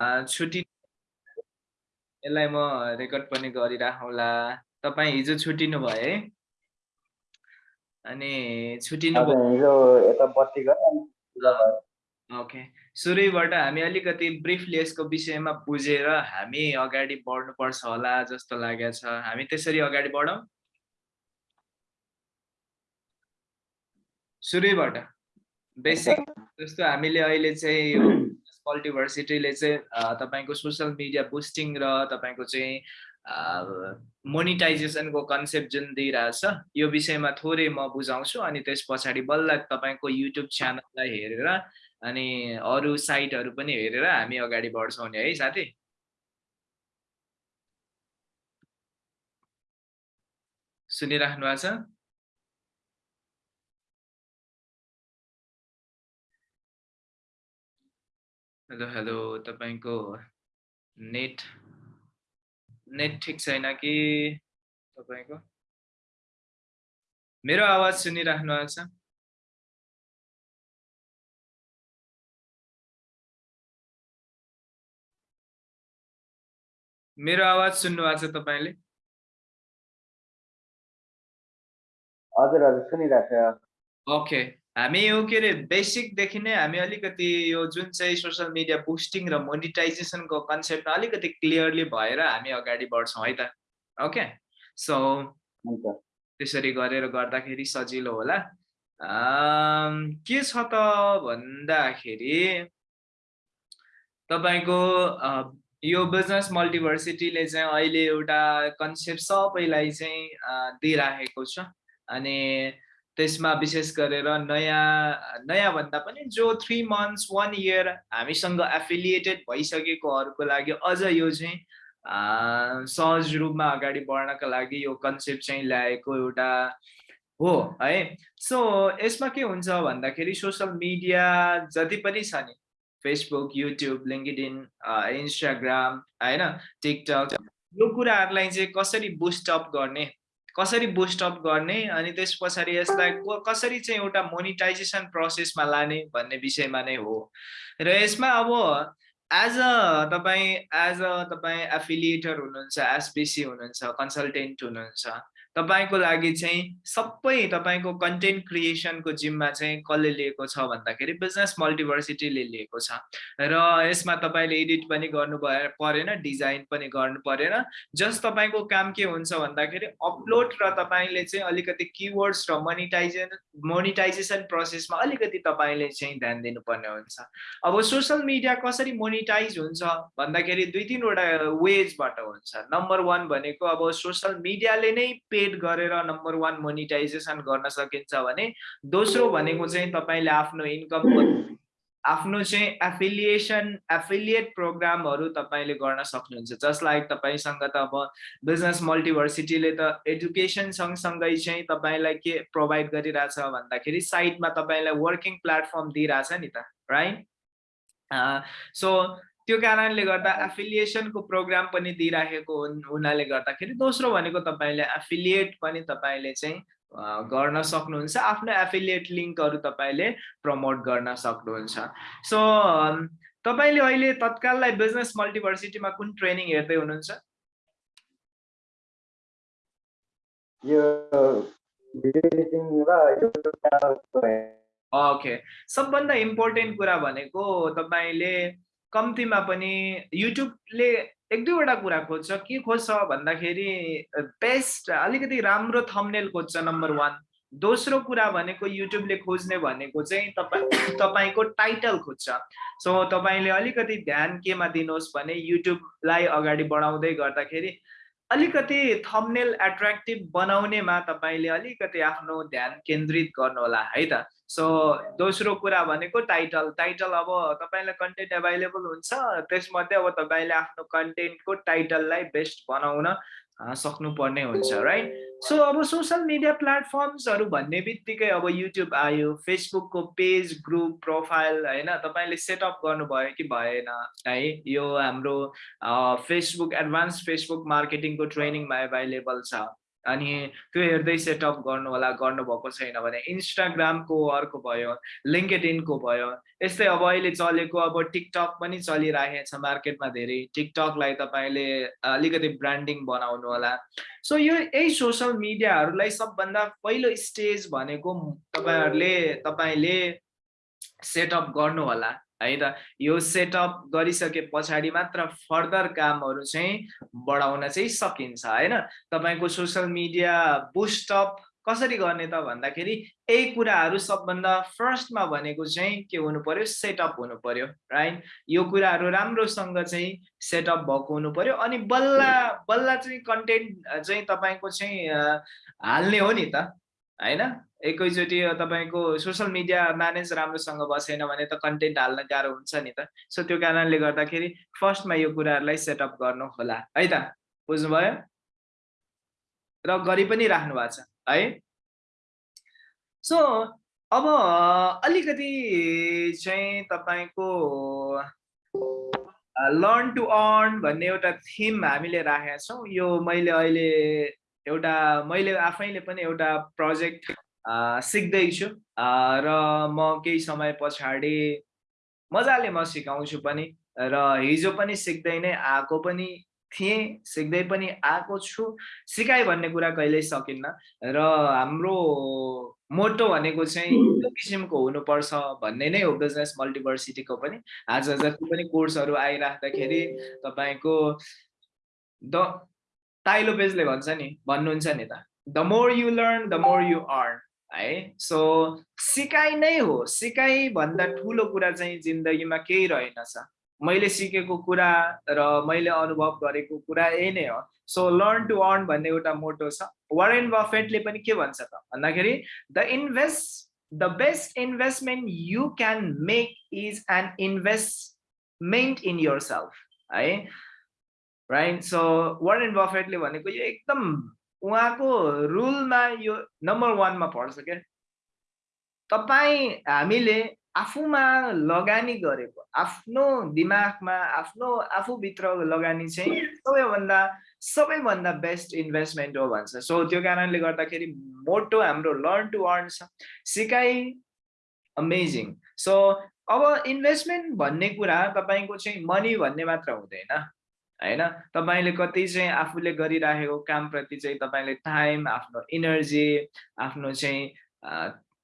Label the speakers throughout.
Speaker 1: छुट्टी यसलाई म रेकर्ड पनि गरिराखौँला। तपाईँ हिजो छुट्टिनु भयो है? अनि छुट्टिनु ओके। सुरुबाट हामी अलिकति ब्रिफली यसको विषयमा बुझेर हामी अगाडि बढ्नुपर्छ होला जस्तो लागेको छ। हामी त्यसरी अगाडि बढौँ। सुरुबाट बेसिक जस्तो हामीले अहिले चाहिँ यो मल्टिभर्सिटीले चाहिँ तपाईँको सोसियल मिडिया बुस्टिङ र तपाईँको चाहिँ मोनिटाइजेसनको कन्सेप्ट जुन दिइरहेछ यो विषयमा थोरै म बुझाउँछु अनि त्यस पछाडि बल्ल तपाईँको युट्युब च्यानललाई हेरेर अनि अरू साइटहरू पनि हेरेर हामी अगाडि बढ्छौँ नि है साथी? सुनिराख्नु भएको छ? हेलो हेलो तपाईँको नेट नेट ठिक छैन कि तपाईँको? मेरो आवाज सुनिराख्नु भएको छ मेरो आवाज सुन्नु भएको छ तपाईँले?
Speaker 2: हजुर हजुर सुनिरहेको छ।
Speaker 1: ओके। हामी यो के अरे बेसिकदेखि नै हामी अलिकति यो जुन चाहिँ सोसियल मिडिया बुस्टिङ र मोनिटाइजेसनको कन्सेप्ट अलिकति क्लियरली भएर हामी अगाडि बढ्छौँ है त? ओके सो त्यसरी गरेर गर्दाखेरि सजिलो होला। के छ त भन्दाखेरि तपाईँको यो बिजनेस मल्टिभर्सिटीले चाहिँ अहिले एउटा कन्सेप्ट सबैलाई चाहिँ दिइराखेको छ। अनि त्यसमा विशेष गरेर नयाँ नयाँ भन्दा पनि जो थ्री मन्थ्स वान इयर हामीसँग एफिलिएटेड भइसकेकोहरूको लागि अझ यो चाहिँ सहज रूपमा अगाडि बढ्नका लागि यो कन्सेप्ट चाहिँ ल्याएको एउटा हो है? सो यसमा के हुन्छ भन्दाखेरि सोसियल मिडिया जति पनि छ नि फेसबुक युट्युब लिङ्कडिन इन्स्टाग्राम होइन टिकटक यो कुराहरूलाई चाहिँ कसरी बुस्टअप गर्ने कसरी बुस्टअप गर्ने अनि त्यस पछाडि यसलाई कसरी चाहिँ एउटा मोनिटाइजेसन प्रोसेसमा लाने भन्ने विषयमा नै हो। र यसमा अब एज अ तपाईँ एज अ तपाईँ एफिलिएटर हुनुहुन्छ एसबिसी हुनुहुन्छ कन्सल्टेन्ट हुनुहुन्छ तपाईँको लागि चाहिँ सबै तपाईँको कन्टेन्ट क्रिएसनको जिम्मा चाहिँ कसले लिएको छ भन्दाखेरि बिजनेस मल्टिभर्सिटीले लिएको छ। र यसमा तपाईँले एडिट पनि गर्नु भए परेन डिजाइन पनि गर्नु परेन। जस्ट तपाईँको काम के हुन्छ भन्दाखेरि अपलोड र तपाईँले चाहिँ अलिकति किवर्ड्स र मोनिटाइजेसन मोनिटाइजेसन प्रोसेसमा अलिकति तपाईँले चाहिँ ध्यान दिनुपर्ने हुन्छ। अब सोसियल मिडिया कसरी मोनिटाइज हुन्छ भन्दाखेरि दुई तिनवटा वेजबाट हुन्छ। नम्बर वान भनेको अब सोसियल मिडियाले नै पे क्रिएट गरेर नम्बर वान मोनिटाइजेसन गर्न सकिन्छ भने दोस्रो भनेको चाहिँ तपाईँले आफ्नो इन्कम आफ्नो चाहिँ एफिलिएसन एफिलिएट प्रोग्रामहरू तपाईँले गर्न सक्नुहुन्छ। जसलाई तपाईँसँग त अब बिजनेस मल्टिभर्सिटीले त एडुकेसन सँगसँगै चाहिँ तपाईँलाई के प्रोभाइड गरिरहेछ भन्दाखेरि साइडमा तपाईँलाई वर्किङ प्लेटफर्म दिइरहेछ नि त राइट सो त्यो कारणले गर्दा एफिलिएसनको प्रोग्राम पनि दिइराखेको हुनाले गर्दाखेरि दोस्रो भनेको तपाईँले एफिलिएट पनि तपाईँले चाहिँ गर्न सक्नुहुन्छ। आफ्नो एफिलिएट लिङ्कहरू तपाईँले प्रमोट गर्न सक्नुहुन्छ। सो तपाईँले अहिले तत्काललाई बिजनेस मल्टिभर्सिटीमा कुन ट्रेनिङ हेर्दै हुनुहुन्छ? ओके सबभन्दा इम्पोर्टेन्ट कुरा भनेको तपाईँले कम्तीमा पनि युट्युबले एक दुईवटा कुरा खोज्छ के खोज्छ भन्दाखेरि बेस्ट अलिकति राम्रो थम्नेल खोज्छ नम्बर वान दोस्रो कुरा भनेको युट्युबले खोज्ने भनेको चाहिँ तपाईँ तपाईँको टाइटल खोज्छ। सो तपाईँले अलिकति ध्यान केमा दिनुहोस् भने युट्युबलाई अगाडि बढाउँदै गर्दाखेरि अलिकति थम्नेल एट्र्याक्टिभ बनाउनेमा तपाईँले अलिकति आफ्नो ध्यान केन्द्रित गर्नुहोला है त? सो दोस्रो कुरा भनेको टाइटल टाइटल अब तपाईँलाई कन्टेन्ट एभाइलेबल हुन्छ त्यसमध्ये अब तपाईँले आफ्नो कन्टेन्टको टाइटललाई बेस्ट बनाउन सक्नुपर्ने हुन्छ राइट सो अब सोसियल मिडिया प्लेटफर्म्सहरू भन्ने बित्तिकै अब युट्युब आयो फेसबुकको पेज ग्रुप प्रोफाइल होइन? तपाईँले सेटअप गर्नुभयो कि भएन है? यो हाम्रो फेसबुक एडभान्स फेसबुक मार्केटिङको ट्रेनिङमा एभाइलेबल छ। अनि त्यो हेर्दै सेटअप गर्नु होला गर्नुभएको छैन भने इन्स्टाग्रामको अर्को भयो लिङ्केडिनको भयो यस्तै अब अहिले चलेको अब टिकटक पनि चलिरहेको छ मार्केटमा धेरै। टिकटकलाई तपाईँले अलिकति ब्रान्डिङ बनाउनु होला सो यो यही सोसियल मिडियाहरूलाई सबभन्दा पहिलो स्टेज भनेको तपाईँहरूले तपाईँले सेटअप गर्नु होला है त? यो सेटअप गरिसके पछाडि मात्र फर्दर कामहरू चाहिँ बढाउन चाहिँ सकिन्छ होइन तपाईँको सोसियल मिडिया बुस्टअप कसरी गर्ने त भन्दाखेरि यही कुराहरू सबभन्दा फर्स्टमा भनेको चाहिँ के हुनु पर्यो सेटअप हुनु पर्यो राइट यो कुराहरू राम्रोसँग चाहिँ सेटअप भएको हुनु पर्यो अनि बल्ल बल्ल चाहिँ कन्टेन्ट चाहिँ तपाईँको चाहिँ हाल्ने हो नि त। होइन? एकैचोटि तपाईँको सोसियल मिडिया म्यानेज राम्रोसँग बसेन भने त कन्टेन्ट हाल्न गाह्रो हुन्छ नि त। सो त्यो कारणले गर्दाखेरि फर्स्टमा यो कुराहरूलाई सेटअप गर्नु होला है त? बुझ्नुभयो? र गरि पनि राख्नु भएको छ है? सो अब अलिकति चाहिँ तपाईँको लर्न टु अर्न भन्ने एउटा थिम हामीले राखेका छौँ। यो मैले अहिले एउटा मैले आफैले पनि एउटा प्रोजेक्ट सिक्दैछु। र म केही समय पछाडि मजाले म सिकाउँछु पनि। र हिजो पनि सिक्दै नै आएको पनि थिएँ सिक्दै पनि आएको छु। सिकाइ भन्ने कुरा कहिल्यै सकिन्न। र हाम्रो मोटो भनेको चाहिँ त्यो किसिमको हुनुपर्छ भन्ने नै हो बिजनेस मल्टिभर्सिटीको पनि। आज जति पनि कोर्सहरू आइराख्दाखेरि तपाईँको द ताइलो पेजले भन्छ नि भन्नुहुन्छ नि त। The more you learn the more you earn है? सो सिकाइ नै हो। सिकाइ भन्दा ठुलो कुरा चाहिँ जिन्दगीमा केही रहेनछ मैले सिकेको कुरा र मैले अनुभव गरेको कुरा यही नै हो। सो लर्न टु अर्न भन्ने एउटा मोटो छ। वारेन बफेटले पनि के भन्छ त? भन्दाखेरि the invest the best investment you can make is an investment in yourself है? राइट सो वारेन बफेटले भनेको यो एकदम उहाँको रुलमा यो नम्बर वानमा पर्छ क्या। तपाईँ हामीले आफूमा लगानी गरेको आफ्नो दिमागमा आफ्नो आफूभित्र लगानी चाहिँ सबैभन्दा सबैभन्दा बेस्ट इन्भेस्टमेन्ट हो भन्छ। सो त्यो कारणले गर्दाखेरि मोटो हाम्रो लर्न टु अर्न छ। सिकाइ अमेजिङ सो अब इन्भेस्टमेन्ट भन्ने कुरा तपाईँको चाहिँ मनी भन्ने मात्र हुँदैन। होइन? तपाईँले कति चाहिँ आफूले गरिराखेको कामप्रति चाहिँ तपाईँले टाइम आफ्नो इनर्जी आफ्नो चाहिँ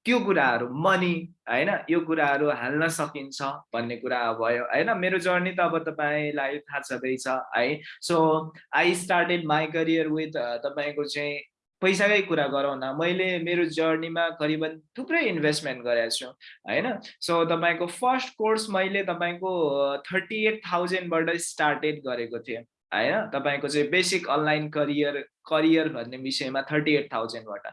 Speaker 1: त्यो कुराहरू मनी होइन? यो कुराहरू हाल्न सकिन्छ भन्ने कुरा भयो होइन? मेरो जर्नी त अब तपाईँलाई थाहा छँदैछ है? So I started my career with तपाईँको चाहिँ पैसाकै कुरा गरौँ न। मैले मेरो जर्नीमा करिबन थुप्रै इन्भेस्टमेन्ट गरेको छु होइन? सो तपाईँको फर्स्ट कोर्स मैले तपाईँको थर्टी एट थाउजन्डबाट स्टार्टेड गरेको थिएँ होइन? तपाईँको चाहिँ बेसिक अनलाइन करियर करियर भन्ने विषयमा थर्टी एट थाउजन्डबाट।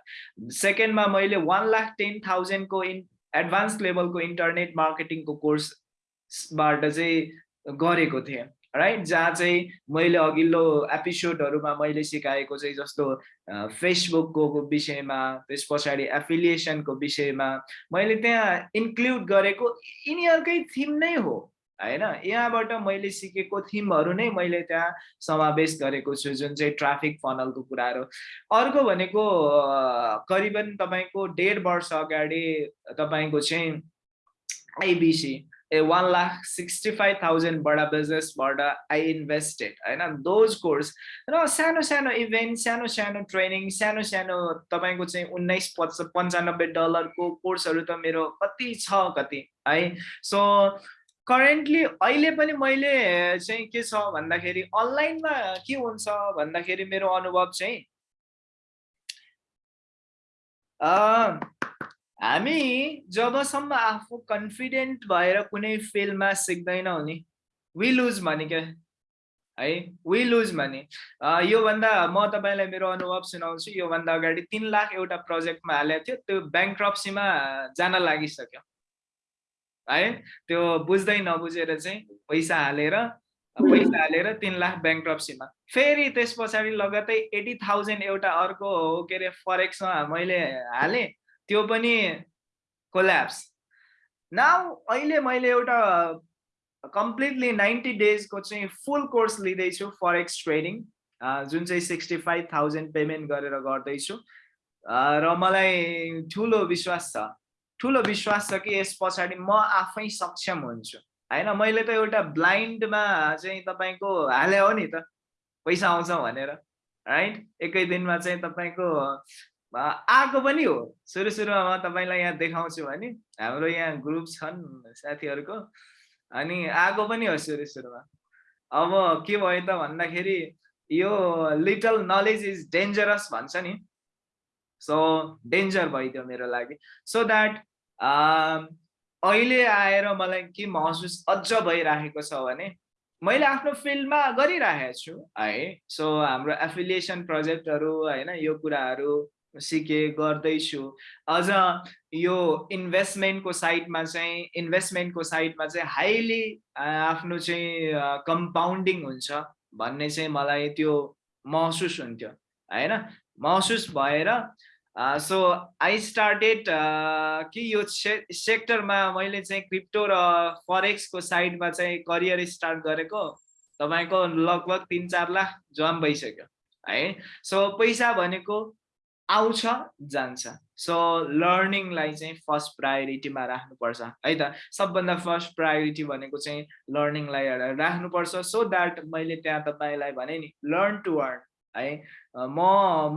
Speaker 1: सेकेन्डमा मैले वान लाख टेन थाउजन्डको इन एडभान्स लेभलको इन्टरनेट मार्केटिङको कोर्सबाट चाहिँ गरेको थिएँ। राइट जहाँ चाहिँ मैले अघिल्लो एपिसोडहरूमा मैले सिकाएको चाहिँ जस्तो फेसबुकको विषयमा त्यस पछाडि एफिलिएसनको विषयमा मैले त्यहाँ इन्क्लुड गरेको यिनीहरूकै थिम नै हो। होइन? यहाँबाट मैले सिकेको थिमहरू नै मैले त्यहाँ समावेश गरेको छु जुन चाहिँ ट्राफिक फनलको कुराहरू अर्को भनेको करिबन तपाईँको डेढ वर्ष अगाडि तपाईँको चाहिँ आइबिसी फाइभ थाउजन्डबाट बिजनेसबाट आई इन्भेस्टेड होइन? दोज कोर्स र सानो सानो इभेन्ट सानो सानो ट्रेनिङ सानो सानो तपाईँको चाहिँ उन्नाइस पच पन्चानब्बे डलरको कोर्सहरू त मेरो कति छ कति है? सो करेन्टली अहिले पनि मैले चाहिँ के छ भन्दाखेरि अनलाइनमा के हुन्छ भन्दाखेरि मेरो अनुभव चाहिँ हामी जबसम्म आफू कन्फिडेन्ट भएर कुनै फिल्डमा सिक्दैनौँ नि। वी लुज भने क्या? है? वी लुज भने योभन्दा म तपाईँलाई मेरो अनुभव सुनाउँछु। योभन्दा अगाडि तिन लाख एउटा प्रोजेक्टमा हालेको थियो। त्यो ब्याङ्क्रप्सीमा जान लागिसक्यो। है? त्यो बुझ्दै नबुझेर चाहिँ पैसा हालेर पैसा हालेर तिन लाख ब्याङ्क्रप्सीमा फेरि त्यस पछाडि लगतै एटी थाउजन्ड एउटा अर्को के अरे फरेक्समा मैले हालेँ। त्यो पनि कोल्याप्स नाउ अहिले मैले एउटा कम्प्लिटली नाइन्टी डेजको चाहिँ फुल कोर्स लिँदैछु फरेक्स ट्रेडिङ जुन चाहिँ सिक्सटी फाइभ थाउजन्ड पेमेन्ट गरेर गर्दैछु। र मलाई ठुलो विश्वास छ। ठुलो विश्वास छ कि यस पछाडि म आफै सक्षम हुन्छु। होइन मैले त एउटा ब्लाइन्डमा चाहिँ तपाईँको हाले हो नि त पैसा आउँछ भनेर। राइट? एकै दिनमा चाहिँ तपाईँको आएको पनि हो। सुरु सुरुमा म तपाईँलाई यहाँ देखाउँछु भने हाम्रो यहाँ ग्रुप छन् साथीहरूको अनि आएको पनि हो सुरु सुरुमा अब के भयो त भन्दाखेरि यो लिटल नलेज इज डेन्जरस भन्छ नि। सो डेन्जर भइदियो मेरो लागि। सो द्याट अहिले आएर मलाई के महसुस अझ भइराखेको छ भने मैले आफ्नो फिल्डमा गरिरहेको छु है। सो हाम्रो एफिलिएसन प्रोजेक्टहरू होइन यो कुराहरू सिकेँ गर्दैछु अझ यो इन्भेस्टमेन्टको साइडमा चाहिँ इन्भेस्टमेन्टको साइडमा चाहिँ हाइली आफ्नो चाहिँ कम्पाउन्डिङ हुन्छ भन्ने चाहिँ मलाई त्यो महसुस हुन्थ्यो होइन? महसुस भएर सो आई स्टार्टेड कि यो सेक्टरमा मैले चाहिँ क्रिप्टो र फरेक्सको साइडमा चाहिँ करियर स्टार्ट गरेको तपाईँको लगभग तिन चार लाख जम भइसक्यो है? सो पैसा भनेको आउँछ जान्छ। सो लर्निङलाई चाहिँ फर्स्ट प्रायोरिटीमा राख्नुपर्छ है त? सबभन्दा फर्स्ट प्रायोरिटी भनेको चाहिँ लर्निङलाई राख्नुपर्छ। सो द्याट मैले त्यहाँ तपाईँलाई भने नि लर्न टु अर्न है? म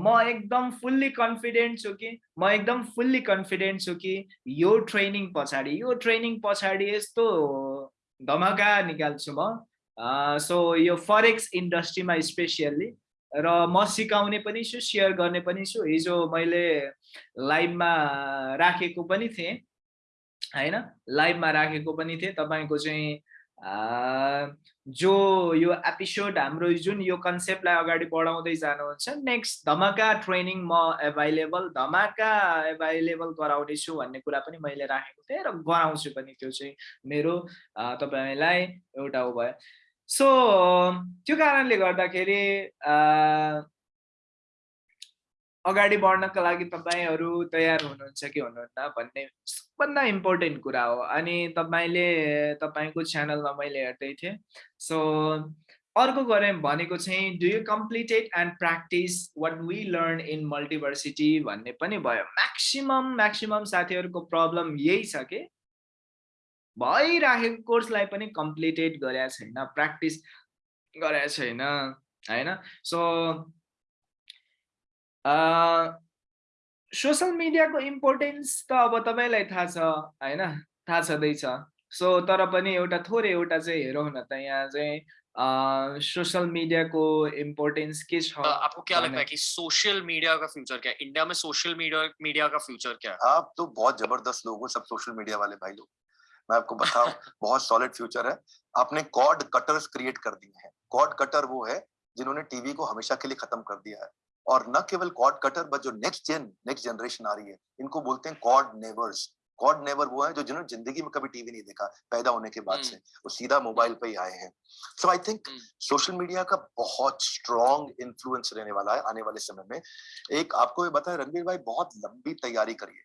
Speaker 1: म एकदम फुल्ली कन्फिडेन्ट छु कि म एकदम फुल्ली कन्फिडेन्ट छु कि यो ट्रेनिङ पछाडि यो ट्रेनिङ पछाडि यस्तो धमाका निकाल्छु म। सो यो फरेक्स इन्डस्ट्रीमा स्पेसियल्ली र म सिकाउने पनि छु सेयर गर्ने पनि छु। हिजो मैले लाइभमा राखेको पनि थिएँ होइन? लाइभमा राखेको पनि थिएँ। तपाईँको चाहिँ जो यो एपिसोड हाम्रो जुन यो कन्सेप्टलाई अगाडि बढाउँदै जानुहुन्छ नेक्स्ट धमाका ट्रेनिङ म एभाइलेबल धमाका एभाइलेबल गराउने छु भन्ने कुरा पनि मैले राखेको थिएँ र गराउँछु पनि। त्यो चाहिँ मेरो तपाईँलाई एउटा ऊ भयो। सो त्यो कारणले गर्दाखेरि अगाडि बढ्नका लागि तपाईँहरू तयार हुनुहुन्छ कि हुनुहुन्न भन्ने सबभन्दा इम्पोर्टेन्ट कुरा हो। अनि तपाईँले तपाईँको च्यानलमा मैले हेर्दै थिएँ। सो अर्को गरेँ भनेको चाहिँ do you completed and practice what we learn in Multiversity भन्ने पनि भयो। म्याक्सिमम् म्याक्सिमम् साथीहरूको प्रब्लम यही छ कि भइराखेको कोर्सलाई पनि कम्प्लिटेड गरेका छैन प्र्याक्टिस गरेका छैन होइन सो सोसल मिडियाको इम्पोर्टेन्स त अब तपाईँलाई थाहा छ होइन थाहा छँदैछ सो तर पनि एउटा थोरै एउटा चाहिँ हेरौँ न त यहाँ चाहिँ सोशल मीडिया को इम्पोर्टेंस किस
Speaker 3: आपको क्या लगता है कि सोशल मीडिया का फ्यूचर क्या है? इंडिया में सोशल मीडिया मीडिया का फ्यूचर क्या है?
Speaker 4: आप तो बहुत ज़बरदस्त लोग हो सब सोशल मीडिया वाले भाई लोग। मैं आपको बताऊँ बहुत सॉलिड फ्यूचर है। आपने कॉड कटर्स क्रिएट कर दिए हैं। कॉड कटर वो है जिन्होंने टीवी को हमेशा के लिए खत्म कर दिया है। और न केवल कॉड कटर बट जो नेक्स्ट जेन नेक्स्ट जनरेशन आ रही है इनको बोलते हैं कॉड नेवर्स कॉड नेवर वो है जो जिन्होंने ज़िंदगी में कभी टीवी नहीं देखा पैदा होने के बाद से वो सीधा मोबाइल पे ही आए हैं। So I think social media का बहुत स्ट्रॉन्ग इन्फ्लुएंस रहने वाला है आने वाले समय में। एक आपको ये बताए रणबीर भाई बहुत लंबी तैयारी करिए।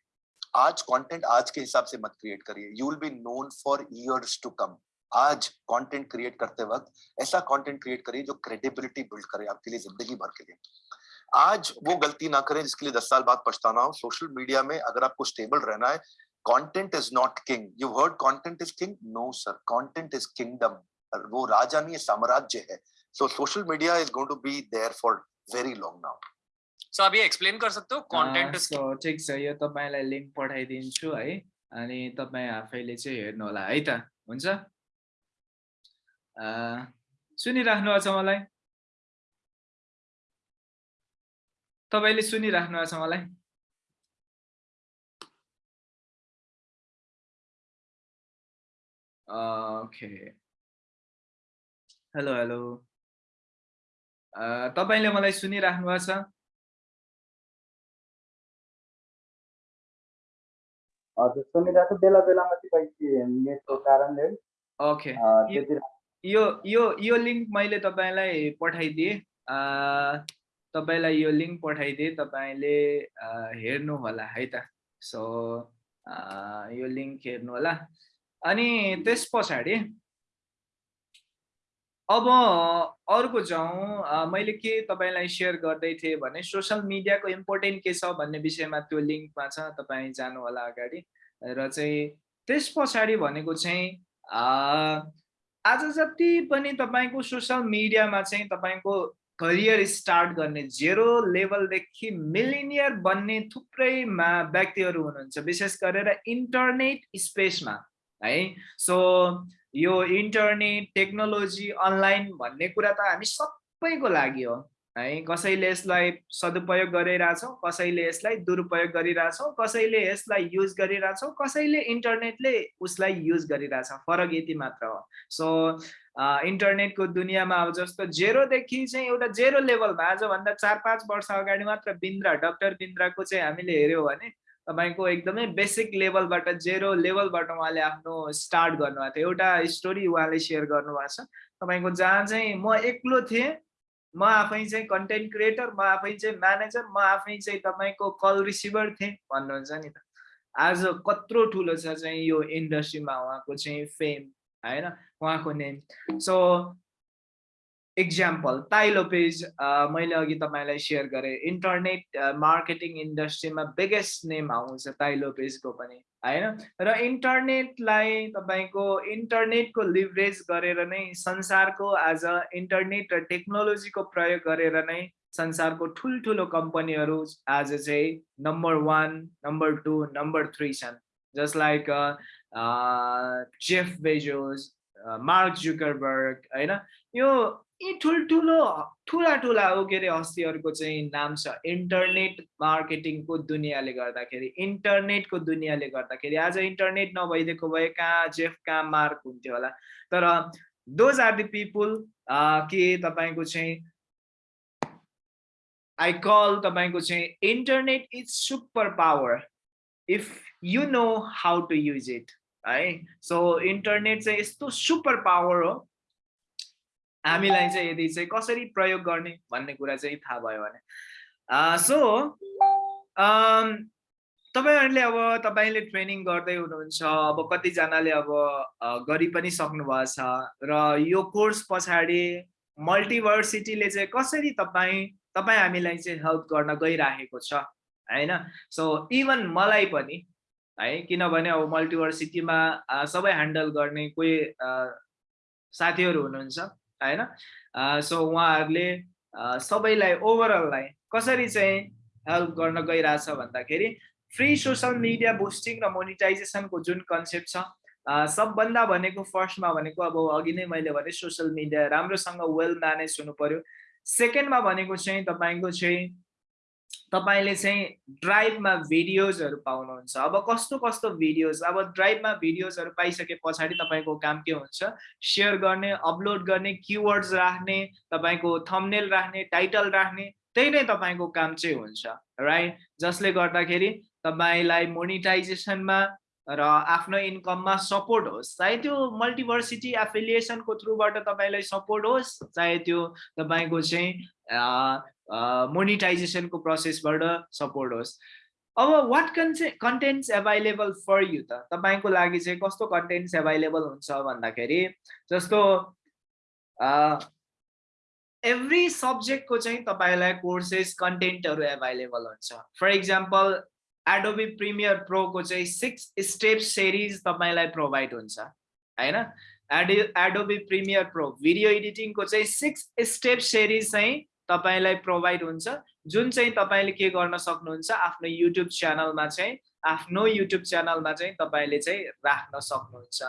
Speaker 4: आज कंटेंट आज के हिसाब से मत क्रिएट करिए। You will be known for years to come आज कंटेंट क्रिएट करते वक्त ऐसा कंटेंट क्रिएट करिए जो क्रेडिबिलिटी बिल्ड करे आपके लिए ज़िंदगी भर के लिए। आज वो गलती ना करें जिसके लिए दस साल बाद पछताना हो। सोशल मीडिया में अगर आपको स्टेबल रहना है content is not king you heard content is king no sir content is kingdom वो राजा नहीं साम्राज्य है। So social media is going to be there for very long now
Speaker 3: so अब एक्सप्लेन कर सकते हो? कंटेंट इज
Speaker 1: सो ठिक छ। यो तपाईँलाई लिङ्क पठाइदिन्छु है। अनि तपाईँ आफैले चाहिँ हेर्नु होला है त। हुन्छ? सुनिराख्नु भएको छ मलाई? तपाईँले सुनिराख्नु भएको छ मलाई? ओके। Hello hello. तपाईँले मलाई सुनिराख्नु भएको छ?
Speaker 2: हजुर सुनिरहेको बेला बेलामा चाहिँ नेटको कारणले
Speaker 1: ओके। यो यो यो लिङ्क मैले तपाईँलाई पठाइदिएँ। तपाईँलाई यो लिङ्क पठाइदिएँ तपाईँले हेर्नु होला है त। सो यो लिङ्क हेर्नु होला अनि त्यस पछाडि अब अर्को जाउँ मैले के तपाईँलाई सेयर गर्दै थिएँ भने सोसियल मिडियाको इम्पोर्टेन्ट के छ भन्ने विषयमा त्यो लिङ्कमा छ तपाईँ जानु होला अगाडि। र चाहिँ त्यस पछाडि भनेको चाहिँ आज जति पनि तपाईँको सोसियल मिडियामा चाहिँ तपाईँको करियर स्टार्ट गर्ने जेरो लेभलदेखि मिलिनियर बन्ने थुप्रै मा व्यक्तिहरू हुनुहुन्छ विशेष गरेर इन्टरनेट स्पेसमा है। सो यो इन्टरनेट टेक्नोलोजी अनलाइन भन्ने कुरा त हामी सबैको लागि हो। है कसैले यसलाई सदुपयोग गरिरहेछौँ कसैले यसलाई दुरुपयोग गरिरहेछौँ कसैले यसलाई युज गरिरहेछौँ कसैले इन्टरनेटले उसलाई युज गरिरहेछ। फरक यति मात्र हो। सो इन्टरनेटको दुनियाँमा अब जस्तो जेरोदेखि चाहिँ एउटा जेरो लेभलमा आजभन्दा चार पाँच वर्ष अगाडि मात्र बिन्द्रा डक्टर बिन्द्राको चाहिँ हामीले हेऱ्यौँ भने तपाईँको एकदमै बेसिक लेभलबाट जेरो लेभलबाट उहाँले आफ्नो स्टार्ट गर्नुभएको थियो। एउटा स्टोरी उहाँले सेयर गर्नुभएको छ। तपाईँको जहाँ चाहिँ म एक्लो थिएँ म आफै चाहिँ कन्टेन्ट क्रिएटर म आफै चाहिँ म्यानेजर म आफै चाहिँ तपाईँको कल रिसिभर थिएँ भन्नुहुन्छ नि त। आज कत्रो ठुलो छ चाहिँ यो इन्डस्ट्रीमा उहाँको चाहिँ फेम होइन? उहाँको नेम सो इक्जाम्पल ताइलोपेज मैले अघि तपाईँलाई सेयर गरेँ इन्टरनेट मार्केटिङ इन्डस्ट्रीमा बिगेस्ट नेम आउँछ ताइलोपेजको पनि होइन र इन्टरनेटलाई तपाईँको इन्टरनेटको लिभरेज गरेर नै संसारको आज इन्टरनेट र टेक्नोलोजीको प्रयोग गरेर नै संसारको ठुल्ठुलो कम्पनीहरू आज चाहिँ number one number two number three छन् just like Jeff Bezos Mark Zuckerberg होइन यो यी ठुल्ठुलो ठुला ठुला ऊ के अरे हस्तीहरूको चाहिँ नाम छ। इन्टरनेट मार्केटिङको दुनियाँले गर्दाखेरि इन्टरनेटको दुनियाँले गर्दाखेरि आज इन्टरनेट नभइदिएको भए कहाँ जेफ कहाँ मार्क हुन्थ्यो होला। तर दोज आर द पिपुल के तपाईँको चाहिँ आई कल तपाईँको चाहिँ internet is super power. If you know how to use it है। सो इन्टरनेट चाहिँ यस्तो सुपर पावर हो हामीलाई चाहिँ यदि चाहिँ कसरी प्रयोग गर्ने भन्ने कुरा चाहिँ थाहा भयो भने सो तपाईँहरूले अब तपाईँले ट्रेनिङ गर्दै हुनुहुन्छ अब कतिजनाले अब गरि पनि सक्नुभएको छ र यो कोर्स पछाडि मल्टिभर्सिटीले चाहिँ कसरी तपाईँ तपाईँ हामीलाई चाहिँ हेल्प गर्न गइराखेको छ होइन? सो इभन मलाई पनि है किनभने अब मल्टिभर्सिटीमा सबै ह्यान्डल गर्ने कोही साथीहरू हुनुहुन्छ। होइन सो उहाँहरूले सबैलाई ओभरअललाई कसरी चाहिँ हेल्प गर्न गइरहेछ भन्दाखेरि फ्री सोसल मिडिया बुस्टिङ र मोनिटाइजेसनको जुन कन्सेप्ट छ सबभन्दा भनेको फर्स्टमा भनेको अब अघि नै मैले भने सोसियल मिडिया राम्रोसँग वेल म्यानेज हुनु पर्यो। सेकेन्डमा भनेको चाहिँ तपाईँको चाहिँ तपाईँले चाहिँ ड्राइभमा भिडियोजहरू पाउनुहुन्छ। अब कस्तो कस्तो भिडियोज? अब ड्राइभमा भिडियोजहरू पाइसके पछाडि तपाईँको काम के हुन्छ? सेयर गर्ने अपलोड गर्ने किवर्ड्स राख्ने तपाईँको थम्नेल राख्ने टाइटल राख्ने त्यही नै तपाईँको काम चाहिँ हुन्छ राइट जसले गर्दाखेरि तपाईँलाई मोनिटाइजेसनमा र आफ्नो इन्कममा सपोर्ट होस्। चाहे त्यो मल्टिभर्सिटी एफिलिएसनको थ्रुबाट तपाईँलाई सपोर्ट होस् चाहे त्यो तपाईँको चाहिँ मोनिटाइजेसनको प्रोसेसबाट सपोर्ट होस्। अब वाट कन्से कन्टेन्ट्स एभाइलेबल फर यु त? तपाईँको लागि चाहिँ कस्तो कन्टेन्ट्स एभाइलेबल हुन्छ भन्दाखेरि जस्तो एभ्री सब्जेक्टको चाहिँ तपाईँलाई कोर्सेस कन्टेन्टहरू एभाइलेबल हुन्छ। फर इक्जाम्पल एडोबी प्रिमियर प्रोको चाहिँ सिक्स स्टेप सिरिज तपाईँलाई प्रोभाइड हुन्छ होइन? एडो एडोबी प्रिमियर प्रो भिडियो एडिटिङको चाहिँ सिक्स स्टेप सिरिज चाहिँ तपाईँलाई प्रोभाइड हुन्छ। जुन चाहिँ तपाईँले के गर्न सक्नुहुन्छ आफ्नो युट्युब च्यानलमा चाहिँ आफ्नो युट्युब च्यानलमा चाहिँ तपाईँले चाहिँ राख्न सक्नुहुन्छ।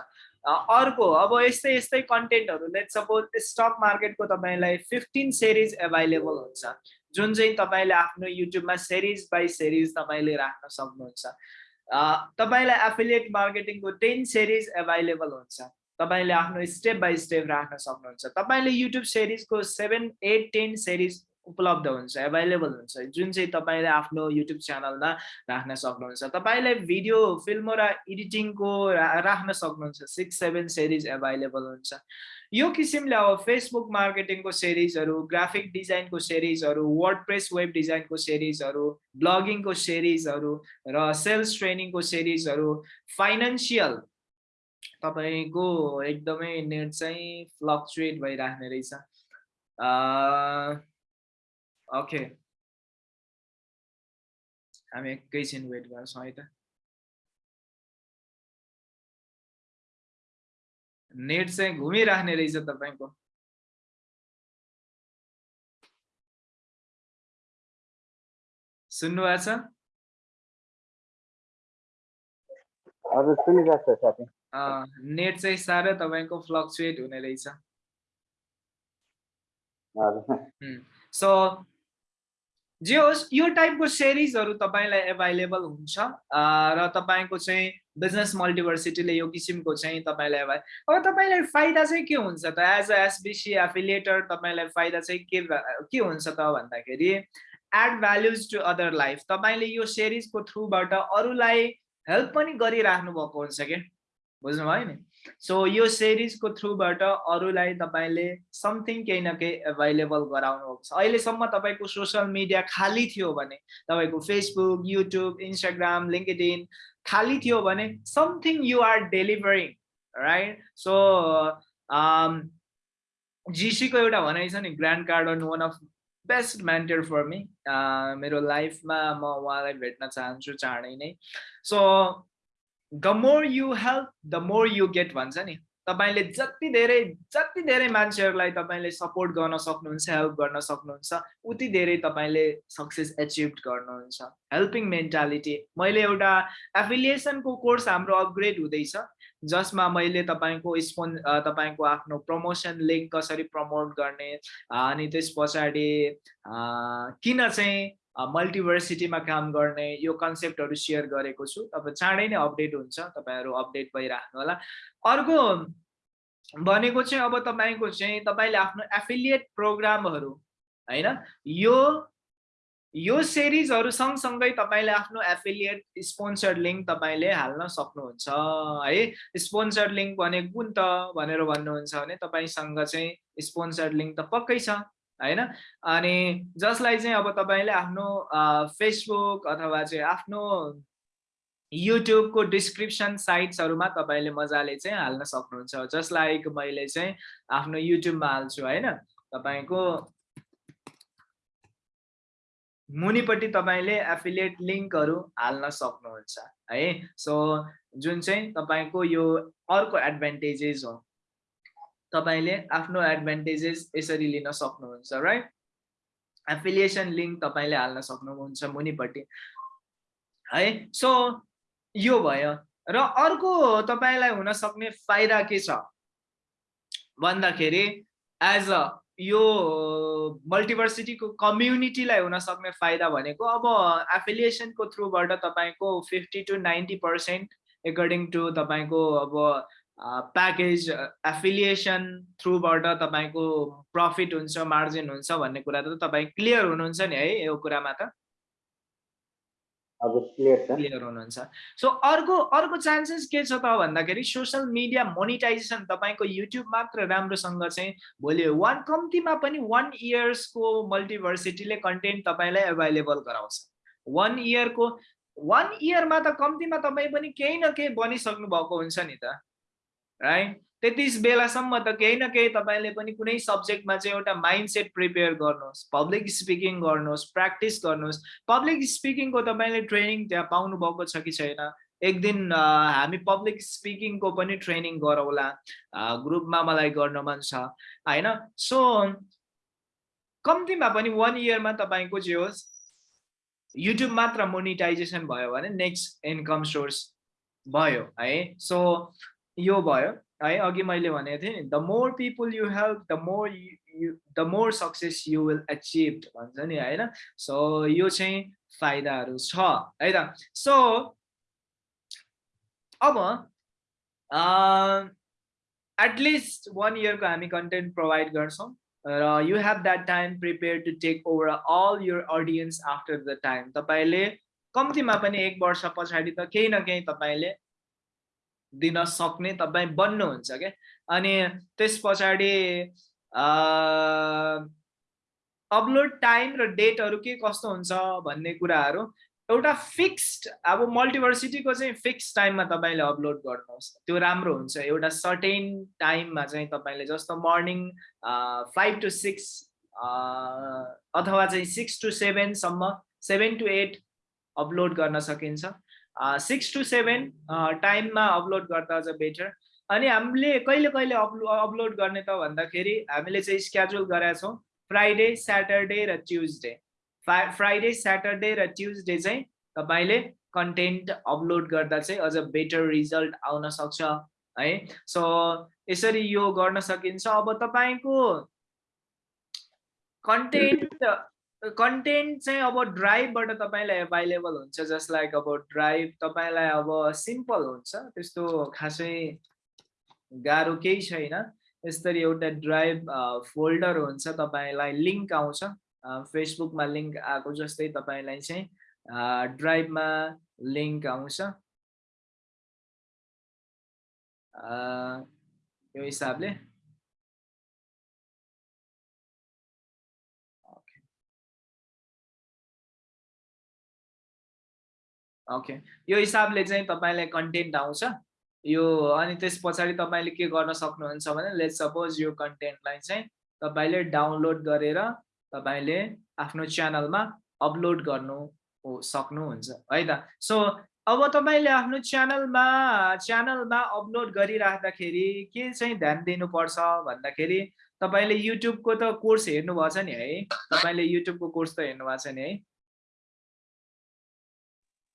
Speaker 1: अर्को अब यस्तै यस्तै कन्टेन्टहरू लेट सपोज स्टक मार्केटको तपाईँलाई फिफ्टिन सिरिज एभाइलेबल हुन्छ। जुन चाहिँ तपाईँले आफ्नो युट्युबमा सिरिज बाई सिरिज तपाईँले राख्न सक्नुहुन्छ तपाईँलाई एफिलिएट मार्केटिङको टेन सिरिज एभाइलेबल हुन्छ। तपाईँले आफ्नो स्टेप बाई स्टेप राख्न सक्नुहुन्छ। तपाईँले युट्युब सिरिजको सेभेन एट टेन सिरिज उपलब्ध हुन्छ एभाइलेबल हुन्छ। जुन चाहिँ तपाईँले आफ्नो युट्युब च्यानलमा राख्न सक्नुहुन्छ तपाईँले भिडियो फिल्म र एडिटिङको राख्न सक्नुहुन्छ। सिक्स सेभेन सिरिज एभाइलेबल हुन्छ। यो किसिमले अब फेसबुक मार्केटिङको सिरिजहरू ग्राफिक डिजाइनको सिरिजहरू वर्डप्रेस वेब डिजाइनको सिरिजहरू ब्लगिङको सिरिजहरू र सेल्स ट्रेनिङको सिरिजहरू फाइनेन्सियल तपाईँको एकदमै नेट चाहिँ फ्लक्चुएट भइराख्ने रहेछ। ओके हामी एकैछिन वेट गर्छौँ है त। नेट चाहिँ घुमिराख्ने रहेछ तपाईँको। सुन्नुभएको छ? नेट चाहिँ साह्रो तपाईँको फ्लक्चुएट हुने रहेछ। सो जे होस् यो टाइपको सिरिजहरू तपाईँलाई एभाइलेबल हुन्छ। र तपाईँको चाहिँ बिजनेस मल्टिभर्सिटीले यो किसिमको चाहिँ तपाईँलाई एभाइ अब तपाईँलाई फाइदा चाहिँ के हुन्छ त? एज अ एसबिसी एफिलिएटर तपाईँलाई फाइदा चाहिँ के के हुन्छ त भन्दाखेरि add values to other life तपाईँले यो सिरिजको थ्रुबाट अरूलाई हेल्प पनि गरिराख्नु भएको हुन्छ क्या बुझ्नुभयो नि? सो यो सिरिजको थ्रुबाट अरूलाई तपाईँले समथिङ केही न केही एभाइलेबल गराउनु भएको छ अहिलेसम्म तपाईँको सोसियल मिडिया खाली थियो भने तपाईँको फेसबुक युट्युब इन्स्टाग्राम लिङ्कड खाली थियो भने something you are delivering right so जिसीको एउटा भनाइ छ नि Grant Cardone one of best mentor for me मेरो लाइफमा म उहाँलाई भेट्न चाहन्छु चाँडै नै। So the more you help the more you get भन्छ नि? तपाईँले जति धेरै जति धेरै मान्छेहरूलाई तपाईँले सपोर्ट गर्न सक्नुहुन्छ हेल्प गर्न सक्नुहुन्छ उति धेरै तपाईँले सक्सेस एचिभ गर्नुहुन्छ। हेल्पिङ मेन्टालिटी मैले एउटा एफिलिएसनको कोर्स हाम्रो अपग्रेड हुँदैछ जसमा मैले तपाईँको स्पोन तपाईँको आफ्नो प्रमोसन लिङ्क कसरी प्रमोट गर्ने अनि त्यस पछाडि किन चाहिँ मल्टिभर्सिटीमा काम गर्ने यो कन्सेप्टहरू सेयर गरेको छु। तपाईँ चाँडै नै अपडेट हुन्छ तपाईँहरू अपडेट भइराख्नु होला। अर्को भनेको चाहिँ अब तपाईँको चाहिँ तपाईँले आफ्नो एफिलिएट प्रोग्रामहरू होइन? यो यो सिरिजहरू सँगसँगै तपाईँले आफ्नो एफिलिएट स्पोन्सर लिङ्क तपाईँले हाल्न सक्नुहुन्छ है? स्पोन्सर लिङ्क भनेको कुन त भनेर भन्नुहुन्छ भने तपाईँसँग चाहिँ स्पोन्सर लिङ्क त पक्कै छ। होइन? अनि जसलाई चाहिँ अब तपाईँले आफ्नो फेसबुक अथवा चाहिँ आफ्नो युट्युबको डिस्क्रिप्सन साइट्सहरूमा तपाईँले मजाले चाहिँ हाल्न सक्नुहुन्छ। जसलाई मैले चाहिँ आफ्नो युट्युबमा हाल्छु होइन? तपाईँको मुनिपट्टि तपाईँले एफिलिएट लिङ्कहरू हाल्न सक्नुहुन्छ है? सो जुन चाहिँ तपाईँको यो अर्को एडभान्टेजेस हो तपाईँले आफ्नो एडभान्टेजेस यसरी लिन सक्नुहुन्छ राइट एफिलिएसन लिङ्क तपाईँले हाल्न सक्नुहुन्छ मुनिपट्टि है? सो यो भयो। र अर्को तपाईँलाई हुन सक्ने फाइदा के छ? भन्दाखेरि एज अ यो मल्टिभर्सिटीको कम्युनिटीलाई हुन सक्ने फाइदा भनेको अब एफिलिएसनको थ्रुबाट तपाईँको fifty to ninety percent according to तपाईँको अब प्याकेज एफिलिएसन थ्रुबाट तपाईँको प्रफिट हुन्छ मार्जिन हुन्छ भन्ने कुरा त तपाईँ क्लियर हुनुहुन्छ नि है यो कुरामा त? क्लियर हुनुहुन्छ। सो अर्को अर्को चान्सेस के छ त भन्दाखेरि सोसियल मिडिया मोनिटाइजेसन तपाईँको युट्युब मात्र राम्रोसँग चाहिँ भोलि वान कम्तीमा पनि वान इयर्सको मल्टिभर्सिटीले कन्टेन्ट तपाईँलाई एभाइलेबल गराउँछ। वान इयरको वान इयरमा त कम्तीमा तपाईँ पनि केही न केही बनिसक्नु भएको हुन्छ नि त। राइट त्यति बेलासम्म त केही न केही तपाईँले पनि कुनै सब्जेक्टमा चाहिँ एउटा माइन्ड सेट प्रिपेयर गर्नुहोस् पब्लिक स्पिकिङ गर्नुहोस् प्र्याक्टिस गर्नुहोस्। पब्लिक स्पिकिङको तपाईँले ट्रेनिङ त्यहाँ पाउनु भएको छ कि छैन? एक दिन हामी पब्लिक स्पिकिङको पनि ट्रेनिङ गरौँला ग्रुपमा मलाई गर्न मन छ होइन? सो कम्तीमा पनि वान इयरमा तपाईँको जे होस् युट्युब मात्र मोनिटाइजेसन भयो भने नेक्स्ट इन्कम सोर्स भयो है? सो यो भयो। है अघि मैले भनेको थिएँ नि the more people you help the more you the more success you will achieve भन्छ नि होइन? सो यो चाहिँ फाइदाहरू छ है त? सो अब एटलिस्ट वान इयरको हामी कन्टेन्ट प्रोभाइड गर्छौँ र you have that time prepare to take over all your audience after the time तपाईँले कम्तीमा पनि एक वर्ष पछाडि त केही न केही तपाईँले दिन सक्ने तपाईँ बन्नुहुन्छ क्या? अनि त्यस पछाडि अपलोड टाइम र डेटहरू के कस्तो हुन्छ भन्ने कुराहरू एउटा फिक्स्ड अब मल्टिभर्सिटीको चाहिँ फिक्स टाइममा तपाईँले अपलोड गर्नुहोस्। त्यो राम्रो हुन्छ। एउटा सर्टेन टाइममा चाहिँ तपाईँले जस्तो मर्निङ फाइभ टु सिक्स अथवा चाहिँ सिक्स टु सेभेनसम्म सेभेन टु एट अपलोड गर्न सकिन्छ। सिक्स टु सेभेन टाइममा अपलोड गर्दा अझ बेटर अनि हामीले कहिले कहिले अपलो अपलोड गर्ने त भन्दाखेरि हामीले चाहिँ स्क्याजुल गरेका छौँ फ्राइडे स्याटरडे र ट्युजडे फ्रा फ्राइडे स्याटरडे र ट्युजडे चाहिँ तपाईँले कन्टेन्ट अपलोड गर्दा चाहिँ अझ बेटर रिजल्ट आउन सक्छ है। सो यसरी यो गर्न सकिन्छ। अब तपाईँको कन्टेन्ट कन्टेन्ट चाहिँ अब ड्राइभबाट तपाईँलाई एभाइलेबल हुन्छ जस्ट लाइक अब ड्राइभ तपाईँलाई अब सिम्पल हुन्छ। त्यस्तो खासै गाह्रो केही छैन। यसरी एउटा ड्राइभ फोल्डर हुन्छ तपाईँलाई लिङ्क आउँछ। फेसबुकमा लिङ्क आएको जस्तै तपाईँलाई चाहिँ ड्राइभमा लिङ्क आउँछ। यो हिसाबले। ओके यो हिसाबले चाहिँ तपाईँलाई कन्टेन्ट आउँछ। यो अनि त्यस पछाडि तपाईँले के गर्न सक्नुहुन्छ भने लेट सपोज यो कन्टेन्टलाई चाहिँ तपाईँले डाउनलोड गरेर तपाईँले आफ्नो च्यानलमा अपलोड गर्नु सक्नुहुन्छ है त? सो अब तपाईँले आफ्नो च्यानलमा च्यानलमा अपलोड गरिराख्दाखेरि के चाहिँ ध्यान दिनुपर्छ भन्दाखेरि तपाईँले युट्युबको त कोर्स हेर्नुभएको छ नि है? तपाईँले युट्युबको कोर्स त हेर्नु भएको छ नि है?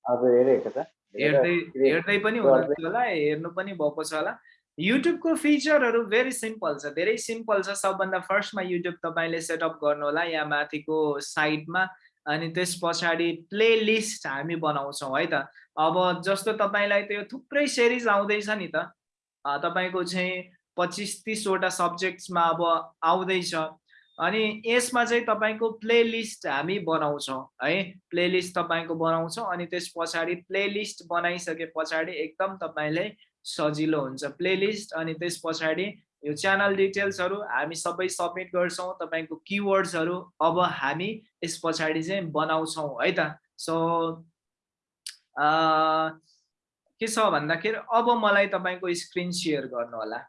Speaker 2: हजुर हेरेको छ
Speaker 1: हेर्दै हेर्दै पनि हुनुहुन्छ होला हेर्नु पनि भएको छ होला। युट्युबको फिचरहरू भेरी सिम्पल छ धेरै सिम्पल छ। सबभन्दा फर्स्टमा युट्युब तपाईँले सेटअप गर्नु होला यहाँ माथिको साइडमा अनि त्यस पछाडि प्ले लिस्ट हामी बनाउँछौँ है त। अब जस्तो तपाईँलाई त्यो थुप्रै सिरिज आउँदैछ नि त तपाईँको चाहिँ पच्चिस तिसवटा सब्जेक्ट्समा अब आउँदैछ। अनि यसमा चाहिँ तपाईँको प्लेलिस्ट हामी बनाउँछौँ है? प्लेलिस्ट तपाईँको बनाउँछौँ अनि त्यस पछाडि प्लेलिस्ट बनाइसके पछाडि एकदम तपाईँलाई सजिलो हुन्छ प्लेलिस्ट अनि त्यस पछाडि यो च्यानल डिटेल्सहरू हामी सबै सब्मिट गर्छौँ तपाईँको किवर्ड्सहरू अब हामी यस पछाडि चाहिँ बनाउँछौँ है त? सो के छ भन्दाखेरि अब मलाई तपाईँको स्क्रिन सेयर गर्नु होला